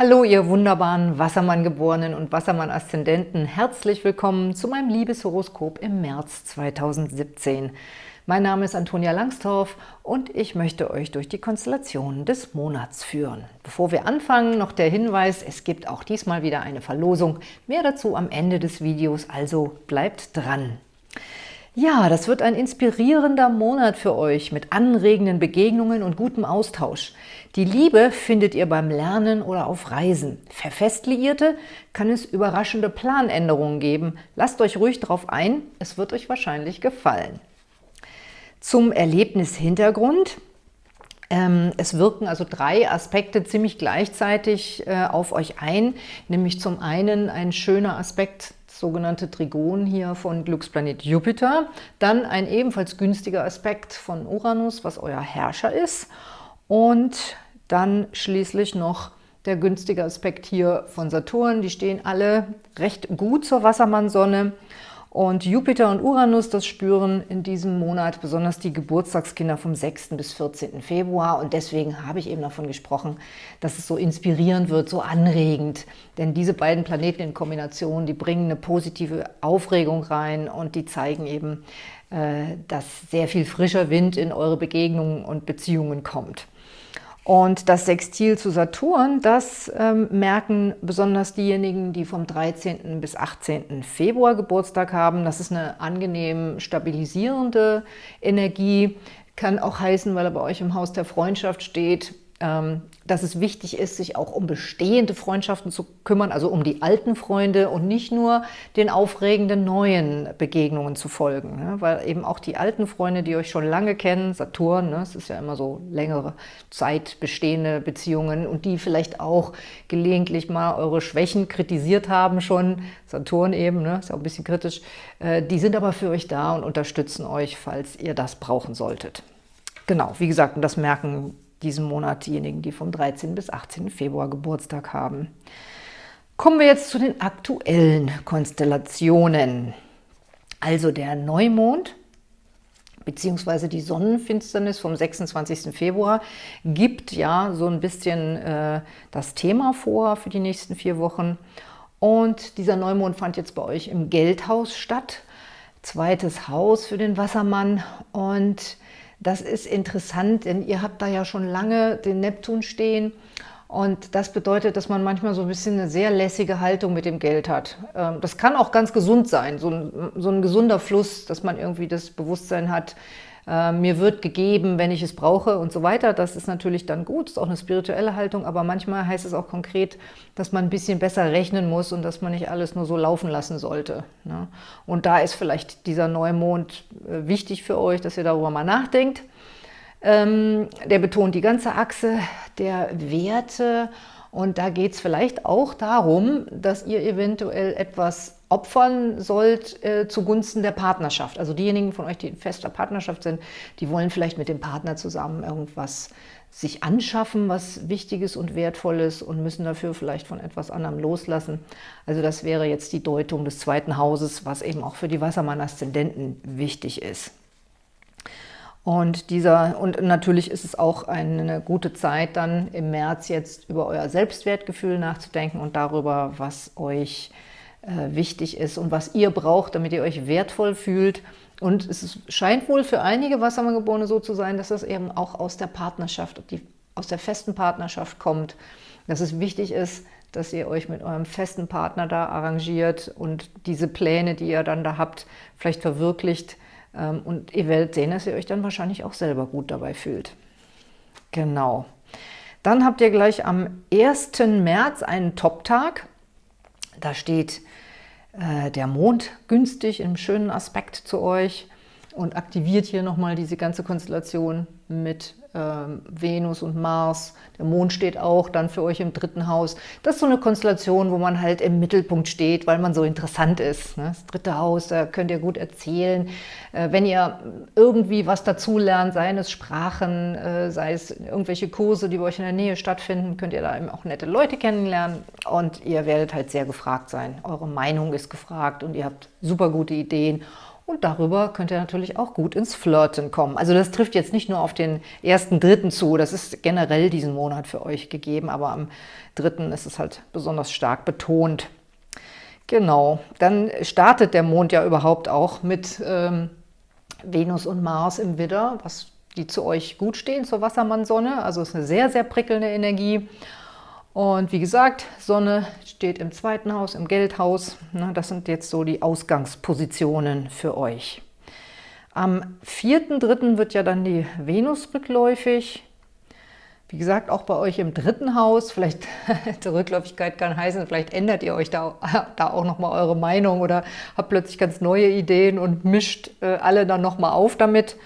Hallo, ihr wunderbaren Wassermann-Geborenen und Wassermann-Aszendenten. Herzlich willkommen zu meinem Liebeshoroskop im März 2017. Mein Name ist Antonia Langstorff und ich möchte euch durch die Konstellationen des Monats führen. Bevor wir anfangen, noch der Hinweis, es gibt auch diesmal wieder eine Verlosung. Mehr dazu am Ende des Videos, also bleibt dran. Ja, das wird ein inspirierender Monat für euch mit anregenden Begegnungen und gutem Austausch. Die Liebe findet ihr beim Lernen oder auf Reisen. Für Festliierte kann es überraschende Planänderungen geben. Lasst euch ruhig darauf ein, es wird euch wahrscheinlich gefallen. Zum Erlebnishintergrund. Ähm, es wirken also drei Aspekte ziemlich gleichzeitig äh, auf euch ein, nämlich zum einen ein schöner Aspekt sogenannte Trigon hier von Glücksplanet Jupiter. Dann ein ebenfalls günstiger Aspekt von Uranus, was euer Herrscher ist. Und dann schließlich noch der günstige Aspekt hier von Saturn. Die stehen alle recht gut zur Wassermannsonne. Und Jupiter und Uranus, das spüren in diesem Monat besonders die Geburtstagskinder vom 6. bis 14. Februar. Und deswegen habe ich eben davon gesprochen, dass es so inspirierend wird, so anregend. Denn diese beiden Planeten in Kombination, die bringen eine positive Aufregung rein und die zeigen eben, äh, dass sehr viel frischer Wind in eure Begegnungen und Beziehungen kommt. Und das Sextil zu Saturn, das ähm, merken besonders diejenigen, die vom 13. bis 18. Februar Geburtstag haben. Das ist eine angenehm stabilisierende Energie. Kann auch heißen, weil er bei euch im Haus der Freundschaft steht, dass es wichtig ist, sich auch um bestehende Freundschaften zu kümmern, also um die alten Freunde und nicht nur den aufregenden neuen Begegnungen zu folgen. Ne? Weil eben auch die alten Freunde, die euch schon lange kennen, Saturn, ne? es ist ja immer so längere Zeit bestehende Beziehungen und die vielleicht auch gelegentlich mal eure Schwächen kritisiert haben schon, Saturn eben, ne? ist ja auch ein bisschen kritisch, äh, die sind aber für euch da und unterstützen euch, falls ihr das brauchen solltet. Genau, wie gesagt, und das merken diesen Monat diejenigen, die vom 13. bis 18. Februar Geburtstag haben. Kommen wir jetzt zu den aktuellen Konstellationen. Also der Neumond beziehungsweise die Sonnenfinsternis vom 26. Februar gibt ja so ein bisschen äh, das Thema vor für die nächsten vier Wochen. Und dieser Neumond fand jetzt bei euch im Geldhaus statt. Zweites Haus für den Wassermann. Und das ist interessant, denn ihr habt da ja schon lange den Neptun stehen und das bedeutet, dass man manchmal so ein bisschen eine sehr lässige Haltung mit dem Geld hat. Ähm, das kann auch ganz gesund sein, so ein, so ein gesunder Fluss, dass man irgendwie das Bewusstsein hat, äh, mir wird gegeben, wenn ich es brauche und so weiter. Das ist natürlich dann gut, ist auch eine spirituelle Haltung, aber manchmal heißt es auch konkret, dass man ein bisschen besser rechnen muss und dass man nicht alles nur so laufen lassen sollte. Ne? Und da ist vielleicht dieser Neumond äh, wichtig für euch, dass ihr darüber mal nachdenkt. Ähm, der betont die ganze Achse der Werte und da geht es vielleicht auch darum, dass ihr eventuell etwas opfern sollt äh, zugunsten der Partnerschaft. Also diejenigen von euch, die in fester Partnerschaft sind, die wollen vielleicht mit dem Partner zusammen irgendwas sich anschaffen, was Wichtiges und Wertvolles und müssen dafür vielleicht von etwas anderem loslassen. Also das wäre jetzt die Deutung des zweiten Hauses, was eben auch für die Wassermann-Aszendenten wichtig ist. Und, dieser, und natürlich ist es auch eine gute Zeit, dann im März jetzt über euer Selbstwertgefühl nachzudenken und darüber, was euch äh, wichtig ist und was ihr braucht, damit ihr euch wertvoll fühlt. Und es scheint wohl für einige Wassermanngeborene so zu sein, dass das eben auch aus der Partnerschaft, die, aus der festen Partnerschaft kommt. Dass es wichtig ist, dass ihr euch mit eurem festen Partner da arrangiert und diese Pläne, die ihr dann da habt, vielleicht verwirklicht, ähm, und ihr werdet sehen, dass ihr euch dann wahrscheinlich auch selber gut dabei fühlt. Genau. Dann habt ihr gleich am 1. März einen Top-Tag. Da steht äh, der Mond günstig im schönen Aspekt zu euch und aktiviert hier nochmal diese ganze Konstellation mit Venus und Mars. Der Mond steht auch dann für euch im dritten Haus. Das ist so eine Konstellation, wo man halt im Mittelpunkt steht, weil man so interessant ist. Ne? Das dritte Haus, da könnt ihr gut erzählen. Äh, wenn ihr irgendwie was dazulernt, seien es Sprachen, äh, sei es irgendwelche Kurse, die bei euch in der Nähe stattfinden, könnt ihr da eben auch nette Leute kennenlernen und ihr werdet halt sehr gefragt sein. Eure Meinung ist gefragt und ihr habt super gute Ideen Und darüber könnt ihr natürlich auch gut ins Flirten kommen. Also das trifft jetzt nicht nur auf den ersten, dritten zu, das ist generell diesen Monat für euch gegeben, aber am dritten ist es halt besonders stark betont. Genau, dann startet der Mond ja überhaupt auch mit ähm, Venus und Mars im Widder, was die zu euch gut stehen, zur Wassermann-Sonne. Also es ist eine sehr, sehr prickelnde Energie. Und wie gesagt, Sonne steht im zweiten Haus, im Geldhaus. Das sind jetzt so die Ausgangspositionen für euch. Am 4.3. wird ja dann die Venus rückläufig. Wie gesagt, auch bei euch im dritten Haus, vielleicht zur Rückläufigkeit kann heißen, vielleicht ändert ihr euch da, da auch nochmal eure Meinung oder habt plötzlich ganz neue Ideen und mischt äh, alle dann nochmal auf damit.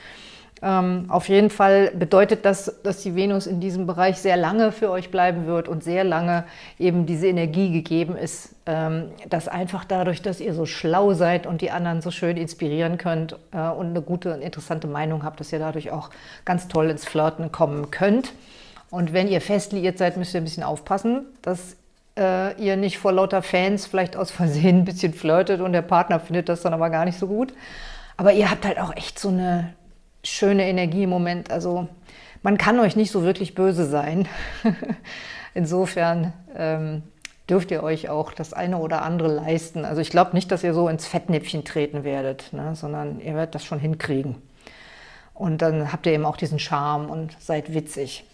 Ähm, auf jeden Fall bedeutet das, dass die Venus in diesem Bereich sehr lange für euch bleiben wird und sehr lange eben diese Energie gegeben ist, ähm, dass einfach dadurch, dass ihr so schlau seid und die anderen so schön inspirieren könnt äh, und eine gute und interessante Meinung habt, dass ihr dadurch auch ganz toll ins Flirten kommen könnt. Und wenn ihr fest liiert seid, müsst ihr ein bisschen aufpassen, dass äh, ihr nicht vor lauter Fans vielleicht aus Versehen ein bisschen flirtet und der Partner findet das dann aber gar nicht so gut. Aber ihr habt halt auch echt so eine schöne Energie im Moment. Also man kann euch nicht so wirklich böse sein. Insofern ähm, dürft ihr euch auch das eine oder andere leisten. Also ich glaube nicht, dass ihr so ins Fettnäpfchen treten werdet, ne, sondern ihr werdet das schon hinkriegen. Und dann habt ihr eben auch diesen Charme und seid witzig.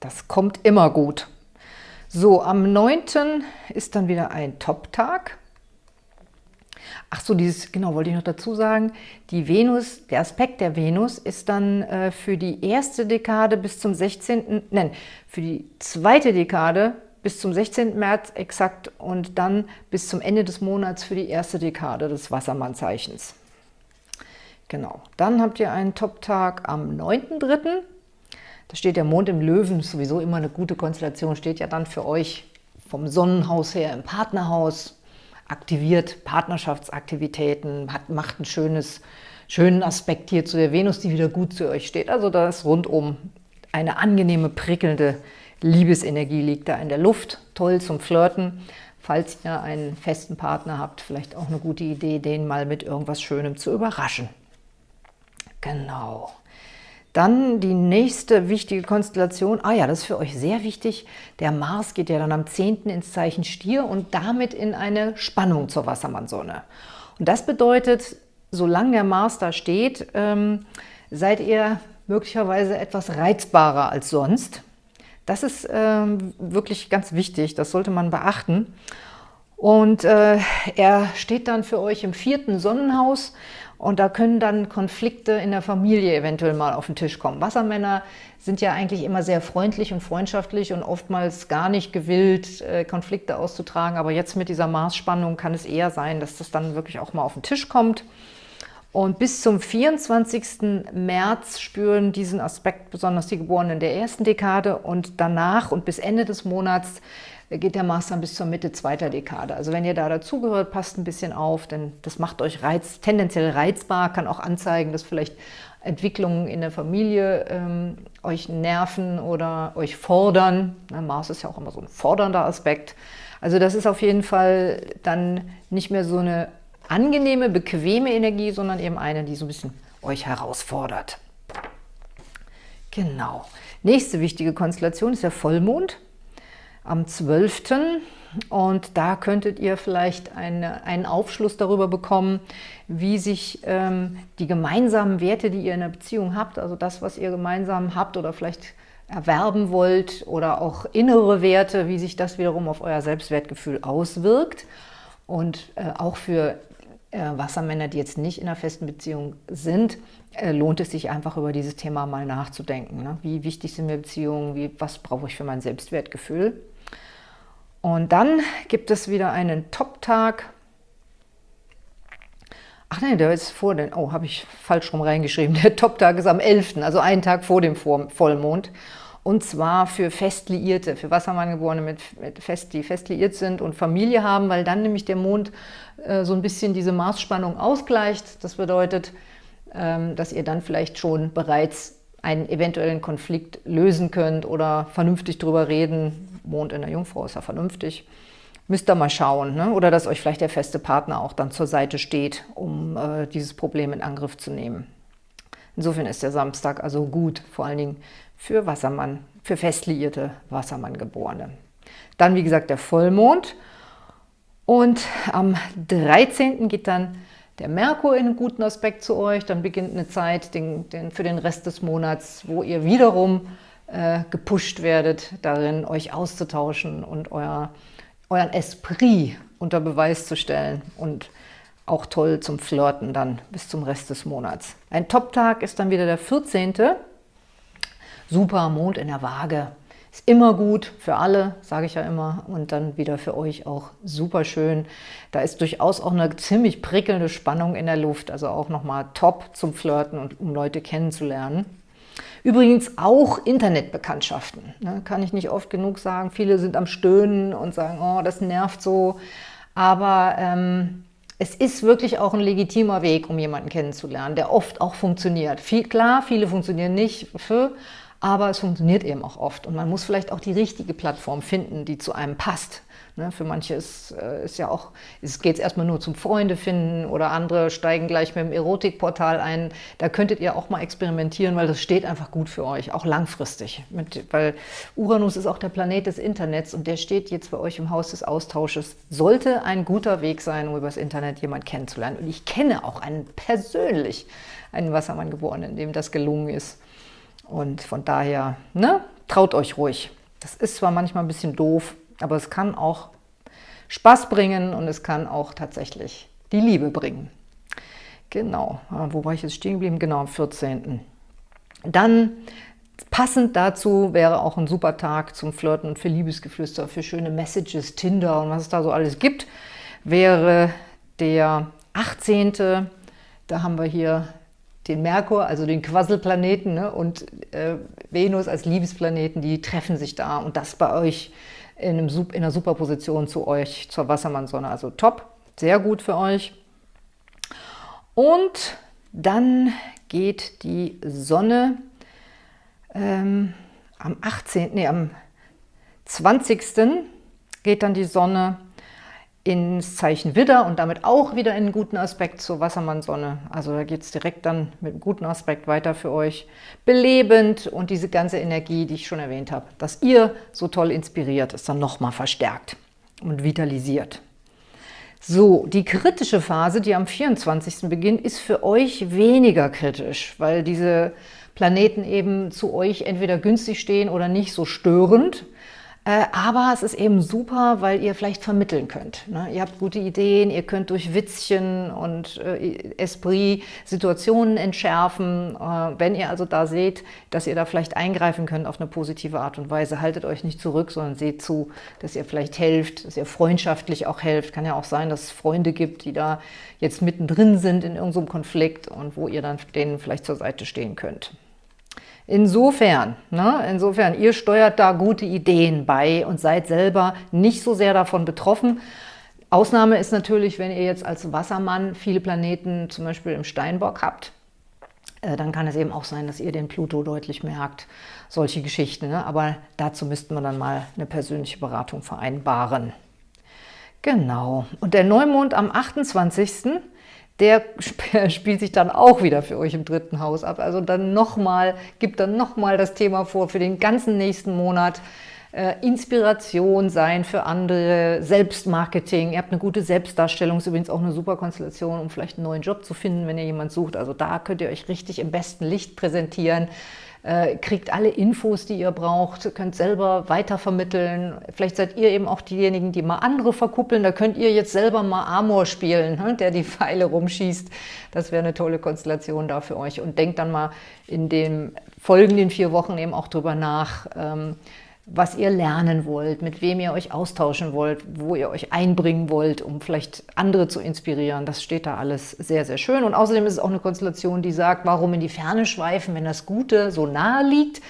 Das kommt immer gut. So, am 9. ist dann wieder ein Top-Tag. Ach so, dieses, genau, wollte ich noch dazu sagen, die Venus, der Aspekt der Venus ist dann äh, für die erste Dekade bis zum 16., nein, für die zweite Dekade bis zum 16. März exakt und dann bis zum Ende des Monats für die erste Dekade des Wassermannzeichens. Genau, dann habt ihr einen Top-Tag am 9.3. Da steht der Mond im Löwen, sowieso immer eine gute Konstellation, steht ja dann für euch vom Sonnenhaus her im Partnerhaus, aktiviert Partnerschaftsaktivitäten, hat, macht einen schönes, schönen Aspekt hier zu der Venus, die wieder gut zu euch steht. Also da ist rundum eine angenehme, prickelnde Liebesenergie liegt da in der Luft. Toll zum Flirten. Falls ihr einen festen Partner habt, vielleicht auch eine gute Idee, den mal mit irgendwas Schönem zu überraschen. Genau. Dann die nächste wichtige Konstellation, ah ja, das ist für euch sehr wichtig, der Mars geht ja dann am 10. ins Zeichen Stier und damit in eine Spannung zur Wassermannsonne. Und das bedeutet, solange der Mars da steht, ähm, seid ihr möglicherweise etwas reizbarer als sonst. Das ist ähm, wirklich ganz wichtig, das sollte man beachten. Und äh, er steht dann für euch im vierten Sonnenhaus und da können dann Konflikte in der Familie eventuell mal auf den Tisch kommen. Wassermänner sind ja eigentlich immer sehr freundlich und freundschaftlich und oftmals gar nicht gewillt, äh, Konflikte auszutragen. Aber jetzt mit dieser Maßspannung kann es eher sein, dass das dann wirklich auch mal auf den Tisch kommt. Und bis zum 24. März spüren diesen Aspekt besonders die Geborenen der ersten Dekade und danach und bis Ende des Monats geht der Mars dann bis zur Mitte zweiter Dekade. Also wenn ihr da dazugehört, passt ein bisschen auf, denn das macht euch reiz, tendenziell reizbar, kann auch anzeigen, dass vielleicht Entwicklungen in der Familie ähm, euch nerven oder euch fordern. Na, Mars ist ja auch immer so ein fordernder Aspekt. Also das ist auf jeden Fall dann nicht mehr so eine angenehme, bequeme Energie, sondern eben eine, die so ein bisschen euch herausfordert. Genau. Nächste wichtige Konstellation ist der Vollmond am 12. Und da könntet ihr vielleicht eine, einen Aufschluss darüber bekommen, wie sich ähm, die gemeinsamen Werte, die ihr in der Beziehung habt, also das, was ihr gemeinsam habt oder vielleicht erwerben wollt oder auch innere Werte, wie sich das wiederum auf euer Selbstwertgefühl auswirkt. Und äh, auch für äh, Wassermänner, die jetzt nicht in einer festen Beziehung sind, äh, lohnt es sich einfach über dieses Thema mal nachzudenken. Ne? Wie wichtig sind mir Beziehungen? Wie, was brauche ich für mein Selbstwertgefühl? Und dann gibt es wieder einen Top-Tag. Ach nein, der ist vor den, oh, habe ich falsch rum reingeschrieben. Der Top-Tag ist am 11., also einen Tag vor dem Vollmond. Und zwar für Festliierte, für Wassermanngeborene, mit, mit fest, die fest liiert sind und Familie haben, weil dann nämlich der Mond äh, so ein bisschen diese Maßspannung ausgleicht. Das bedeutet, ähm, dass ihr dann vielleicht schon bereits einen eventuellen Konflikt lösen könnt oder vernünftig drüber reden, Mond in der Jungfrau ist ja vernünftig, müsst ihr mal schauen. Ne? Oder dass euch vielleicht der feste Partner auch dann zur Seite steht, um äh, dieses Problem in Angriff zu nehmen. Insofern ist der Samstag also gut, vor allen Dingen für Wassermann, für festliierte Wassermann-Geborene. Dann, wie gesagt, der Vollmond. Und am 13. geht dann der Merkur in einen guten Aspekt zu euch. Dann beginnt eine Zeit den, den, für den Rest des Monats, wo ihr wiederum äh, gepusht werdet, darin euch auszutauschen und euer, euren Esprit unter Beweis zu stellen und auch toll zum Flirten dann bis zum Rest des Monats. Ein Top-Tag ist dann wieder der 14. Super, Mond in der Waage. Ist immer gut für alle, sage ich ja immer, und dann wieder für euch auch super schön. Da ist durchaus auch eine ziemlich prickelnde Spannung in der Luft, also auch nochmal top zum Flirten und um Leute kennenzulernen. Übrigens auch Internetbekanntschaften, ne, kann ich nicht oft genug sagen. Viele sind am Stöhnen und sagen, oh, das nervt so. Aber ähm, es ist wirklich auch ein legitimer Weg, um jemanden kennenzulernen, der oft auch funktioniert. Viel, klar, viele funktionieren nicht, aber es funktioniert eben auch oft. Und man muss vielleicht auch die richtige Plattform finden, die zu einem passt. Ne, für manche ist, äh, ist ja auch, es geht erstmal nur zum Freunde finden oder andere steigen gleich mit dem Erotikportal ein. Da könntet ihr auch mal experimentieren, weil das steht einfach gut für euch, auch langfristig. Mit, weil Uranus ist auch der Planet des Internets und der steht jetzt bei euch im Haus des Austausches. Sollte ein guter Weg sein, um über das Internet jemanden kennenzulernen. Und ich kenne auch einen persönlich, einen Wassermann geboren, in dem das gelungen ist. Und von daher, ne, traut euch ruhig. Das ist zwar manchmal ein bisschen doof, aber es kann auch Spaß bringen und es kann auch tatsächlich die Liebe bringen. Genau, ah, wo war ich jetzt stehen geblieben? Genau, am 14. Dann passend dazu wäre auch ein super Tag zum Flirten und für Liebesgeflüster, für schöne Messages, Tinder und was es da so alles gibt, wäre der 18. Da haben wir hier den Merkur, also den Quasselplaneten ne, und äh, Venus als Liebesplaneten, die treffen sich da und das bei euch in, einem, in einer Superposition zu euch, zur Wassermannsonne. Also top, sehr gut für euch. Und dann geht die Sonne ähm, am 18., nee, am 20. geht dann die Sonne ins Zeichen Widder und damit auch wieder in einen guten Aspekt zur Wassermannsonne. Also da geht es direkt dann mit einem guten Aspekt weiter für euch. Belebend und diese ganze Energie, die ich schon erwähnt habe, dass ihr so toll inspiriert, ist dann nochmal verstärkt und vitalisiert. So, die kritische Phase, die am 24. beginnt, ist für euch weniger kritisch, weil diese Planeten eben zu euch entweder günstig stehen oder nicht so störend. Äh, aber es ist eben super, weil ihr vielleicht vermitteln könnt. Ne? Ihr habt gute Ideen, ihr könnt durch Witzchen und äh, Esprit Situationen entschärfen. Äh, wenn ihr also da seht, dass ihr da vielleicht eingreifen könnt auf eine positive Art und Weise, haltet euch nicht zurück, sondern seht zu, dass ihr vielleicht helft, dass ihr freundschaftlich auch helft. Kann ja auch sein, dass es Freunde gibt, die da jetzt mittendrin sind in irgendeinem Konflikt und wo ihr dann denen vielleicht zur Seite stehen könnt. Insofern, ne, insofern, ihr steuert da gute Ideen bei und seid selber nicht so sehr davon betroffen. Ausnahme ist natürlich, wenn ihr jetzt als Wassermann viele Planeten zum Beispiel im Steinbock habt, äh, dann kann es eben auch sein, dass ihr den Pluto deutlich merkt, solche Geschichten. Ne? Aber dazu müssten wir dann mal eine persönliche Beratung vereinbaren. Genau. Und der Neumond am 28 der spielt sich dann auch wieder für euch im dritten Haus ab. Also dann nochmal, gibt dann nochmal das Thema vor für den ganzen nächsten Monat. Äh, Inspiration sein für andere, Selbstmarketing. Ihr habt eine gute Selbstdarstellung, ist übrigens auch eine super Konstellation, um vielleicht einen neuen Job zu finden, wenn ihr jemanden sucht. Also da könnt ihr euch richtig im besten Licht präsentieren äh, kriegt alle Infos, die ihr braucht, könnt selber weitervermitteln. Vielleicht seid ihr eben auch diejenigen, die mal andere verkuppeln. Da könnt ihr jetzt selber mal Amor spielen, ne, der die Pfeile rumschießt. Das wäre eine tolle Konstellation da für euch. Und denkt dann mal in den folgenden vier Wochen eben auch drüber nach, ähm, was ihr lernen wollt, mit wem ihr euch austauschen wollt, wo ihr euch einbringen wollt, um vielleicht andere zu inspirieren. Das steht da alles sehr, sehr schön. Und außerdem ist es auch eine Konstellation, die sagt, warum in die Ferne schweifen, wenn das Gute so nahe liegt.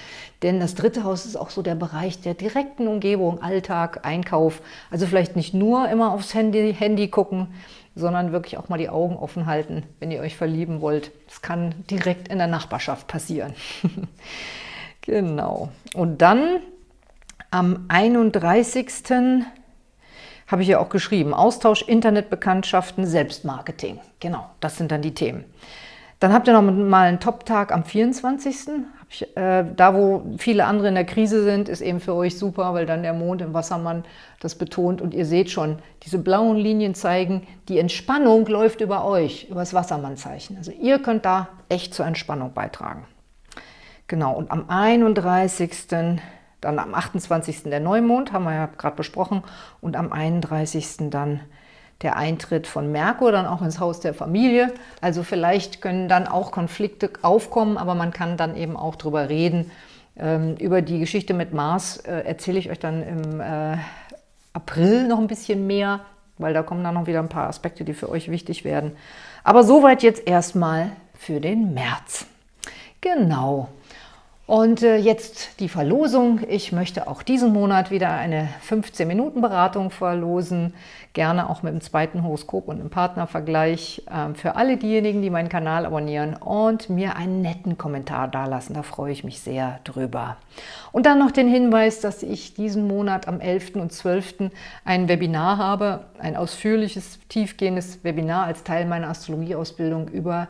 Denn das dritte Haus ist auch so der Bereich der direkten Umgebung, Alltag, Einkauf. Also vielleicht nicht nur immer aufs Handy, Handy gucken, sondern wirklich auch mal die Augen offen halten, wenn ihr euch verlieben wollt. Das kann direkt in der Nachbarschaft passieren. genau. Und dann am 31. habe ich ja auch geschrieben. Austausch, Internetbekanntschaften, Selbstmarketing. Genau, das sind dann die Themen. Dann habt ihr noch mal einen Top-Tag am 24. Ich, äh, da, wo viele andere in der Krise sind, ist eben für euch super, weil dann der Mond im Wassermann das betont. Und ihr seht schon, diese blauen Linien zeigen, die Entspannung läuft über euch, über das Wassermannzeichen. Also ihr könnt da echt zur Entspannung beitragen. Genau, und am 31., dann am 28. der Neumond, haben wir ja gerade besprochen, und am 31. dann der Eintritt von Merkur dann auch ins Haus der Familie. Also vielleicht können dann auch Konflikte aufkommen, aber man kann dann eben auch drüber reden. Ähm, über die Geschichte mit Mars äh, erzähle ich euch dann im äh, April noch ein bisschen mehr, weil da kommen dann noch wieder ein paar Aspekte, die für euch wichtig werden. Aber soweit jetzt erstmal für den März. Genau. Und äh, jetzt die Verlosung. Ich möchte auch diesen Monat wieder eine 15-Minuten-Beratung verlosen. Gerne auch mit dem zweiten Horoskop und einem Partnervergleich ähm, für alle diejenigen, die meinen Kanal abonnieren und mir einen netten Kommentar dalassen. Da freue ich mich sehr drüber. Und dann noch den Hinweis, dass ich diesen Monat am 11. und 12. ein Webinar habe, ein ausführliches, tiefgehendes Webinar als Teil meiner Astrologieausbildung über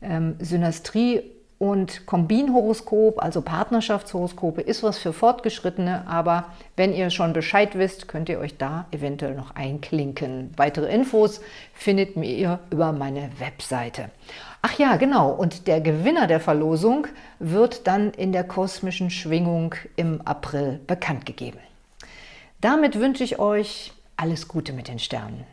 ähm, Synastrie und Kombinhoroskop, also Partnerschaftshoroskope, ist was für Fortgeschrittene, aber wenn ihr schon Bescheid wisst, könnt ihr euch da eventuell noch einklinken. Weitere Infos findet ihr über meine Webseite. Ach ja, genau, und der Gewinner der Verlosung wird dann in der kosmischen Schwingung im April bekannt gegeben. Damit wünsche ich euch alles Gute mit den Sternen.